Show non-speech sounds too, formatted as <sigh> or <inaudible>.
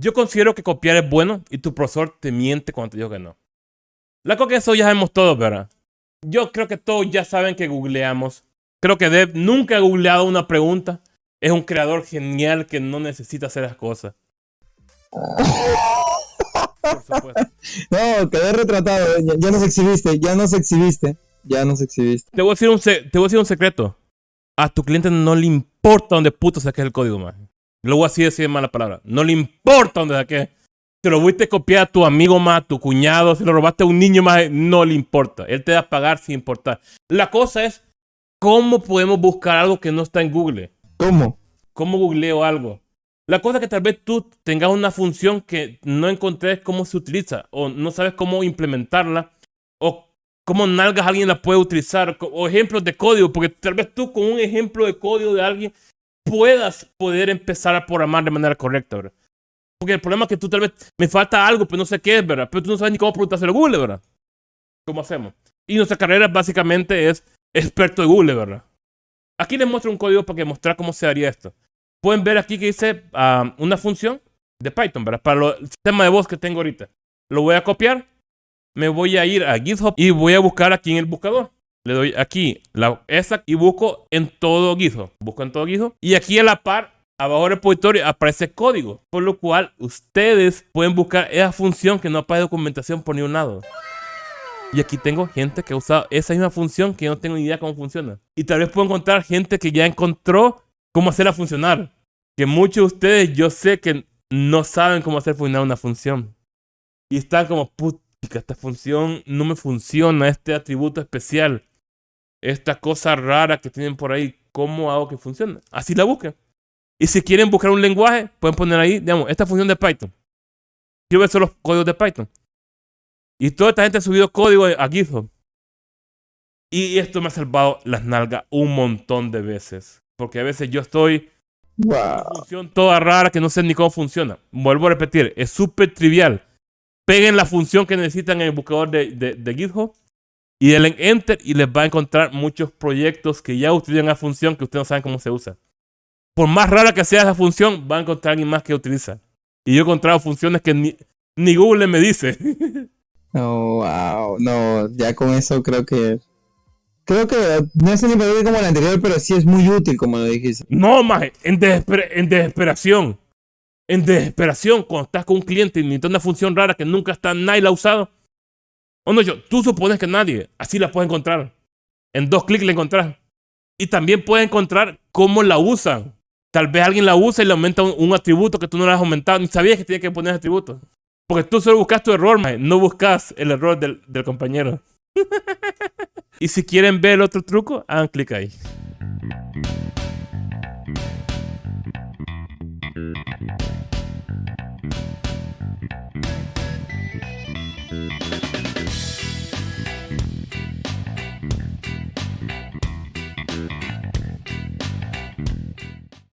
Yo considero que copiar es bueno y tu profesor te miente cuando te dijo que no. La cosa que eso ya sabemos todos, ¿verdad? Yo creo que todos ya saben que googleamos. Creo que Dev nunca ha googleado una pregunta. Es un creador genial que no necesita hacer las cosas. Por supuesto. <laughs> No, quedé retratado. Ya, ya nos exhibiste, ya nos exhibiste. Ya nos exhibiste. Te voy, a decir un te voy a decir un secreto. A tu cliente no le importa dónde puto saques el código, más. Lo voy a decir de mala palabra. No le importa dónde saques. Si lo fuiste a copiar a tu amigo más, a tu cuñado, si lo robaste a un niño más, no le importa. Él te va a pagar sin importar. La cosa es, ¿cómo podemos buscar algo que no está en Google? ¿Cómo? ¿Cómo googleo algo? La cosa es que tal vez tú tengas una función que no encontré cómo se utiliza, o no sabes cómo implementarla, o cómo nalgas alguien la puede utilizar, o ejemplos de código, porque tal vez tú con un ejemplo de código de alguien puedas poder empezar a programar de manera correcta, ¿verdad? Porque el problema es que tú tal vez me falta algo, pero no sé qué es, ¿verdad? Pero tú no sabes ni cómo preguntárselo a Google, ¿verdad? ¿Cómo hacemos? Y nuestra carrera básicamente es experto de Google, ¿verdad? Aquí les muestro un código para que mostrar cómo se haría esto. Pueden ver aquí que dice ah, una función de Python, ¿verdad? Para el sistema de voz que tengo ahorita. Lo voy a copiar me voy a ir a GitHub y voy a buscar aquí en el buscador. Le doy aquí la esa y busco en todo GitHub. Busco en todo GitHub. Y aquí a la par, abajo del repositorio, aparece código. Por lo cual, ustedes pueden buscar esa función que no aparece documentación por ningún lado. Y aquí tengo gente que ha usado esa misma función que yo no tengo ni idea cómo funciona. Y tal vez puedo encontrar gente que ya encontró cómo hacerla funcionar. Que muchos de ustedes yo sé que no saben cómo hacer funcionar una función. Y están como, put esta función no me funciona, este atributo especial, esta cosa rara que tienen por ahí, ¿cómo hago que funcione? Así la busquen. Y si quieren buscar un lenguaje, pueden poner ahí, digamos, esta función de Python. Quiero ver solo los códigos de Python. Y toda esta gente ha subido código a GitHub. Y esto me ha salvado las nalgas un montón de veces. Porque a veces yo estoy... Una función toda rara que no sé ni cómo funciona. Vuelvo a repetir, es súper trivial peguen la función que necesitan en el buscador de, de, GitHub y denle Enter y les va a encontrar muchos proyectos que ya utilizan la función que ustedes no saben cómo se usa. Por más rara que sea esa función, va a encontrar alguien más que utiliza. Y yo he encontrado funciones que ni, ni Google me dice. <laughs> Oh, wow. No, ya con eso creo que. Creo que no es ni como el anterior, pero sí es muy útil, como lo dijiste. No, más, en, en desesperación en desesperación cuando estás con un cliente y necesitas una función rara que nunca está, nadie la ha usado. O no, yo, tú supones que nadie, así la puedes encontrar. En dos clics la encontrás. Y también puedes encontrar cómo la usan. Tal vez alguien la usa y le aumenta un, atributo que tú no le has aumentado. Ni sabías que tenía que poner ese atributo. Porque tú solo buscas tu error, no buscas el error del, del compañero. <laughs> y si quieren ver el otro truco, hagan clic ahí.